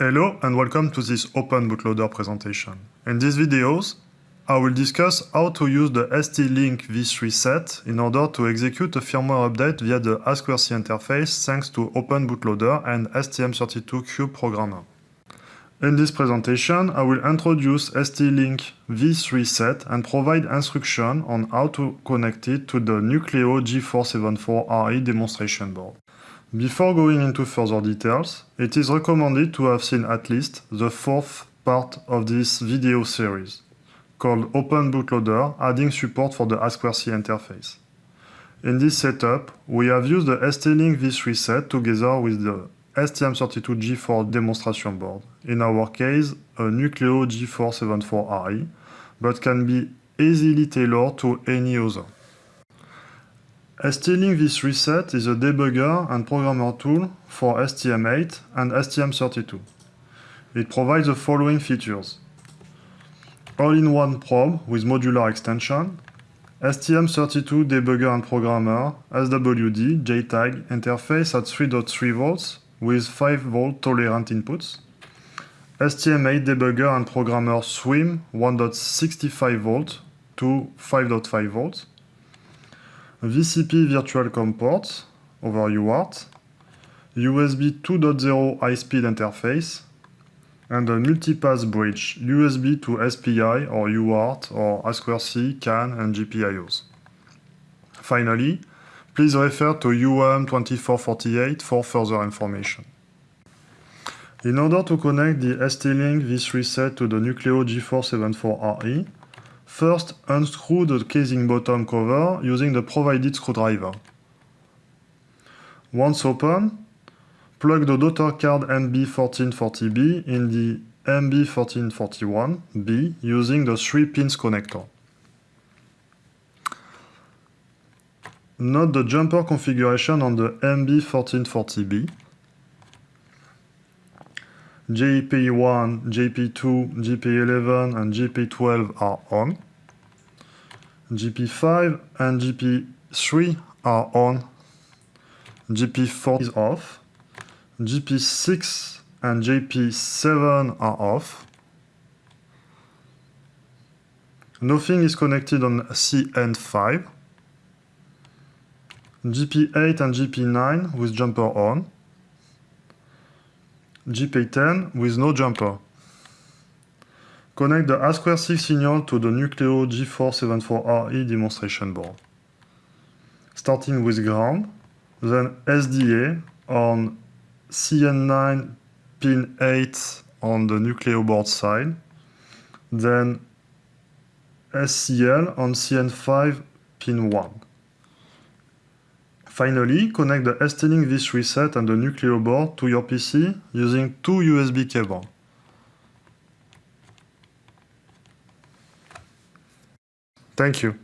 Hello and welcome to this Open Bootloader presentation. In these videos, I will discuss how to use the ST-Link v3 set in order to execute a firmware update via the I2C interface thanks to Open Bootloader and STM32Cube programmer. In this presentation, I will introduce ST-Link v3 set and provide instruction on how to connect it to the Nucleo G474RE demonstration board. Before going into further details, it is recommended to have seen at least the fourth part of this video series, called Open Bootloader, adding support for the I2C interface. In this setup, we have used the ST-Link v3 set together with the STM32G4 demonstration board, in our case a Nucleo G474RE, but can be easily tailored to any other. ST-Link v3 is a debugger and programmer tool for STM8 and STM32. It provides the following features. All-in-one probe with modular extension, STM32 debugger and programmer, SWD, JTAG interface at 3.3 volts with 5 volt tolerant inputs, STM8 debugger and programmer SWIM 1.65 volt to 5.5 volts, VCP virtual COM port over UART, USB 2.0 high-speed interface, and a multipath bridge USB to SPI or UART or I2C, CAN, and GPIOs. Finally, please refer to UM2448 for further information. In order to connect the ST-Link v3 set to the Nucleo G474RE, First, unscrew the casing bottom cover using the provided screwdriver. Once open, plug the daughter card MB1440B in the MB1441B using the 3 pins connector. Note the jumper configuration on the MB1440B. JP1, JP2, JP11 and JP12 are on. JP5 and JP3 are on. JP4 is off. JP6 and JP7 are off. Nothing is connected on CN5. JP8 and JP9 with jumper on. JP10 with no jumper. Connect the I2C signal to the Nucleo G474RE demonstration board. Starting with ground, then SDA on CN9 pin 8 on the Nucleo board side, then SCL on CN5 pin 1. Finally, connect the ST-Link v3 set and the Nucleo board to your PC using two USB cables. Thank you.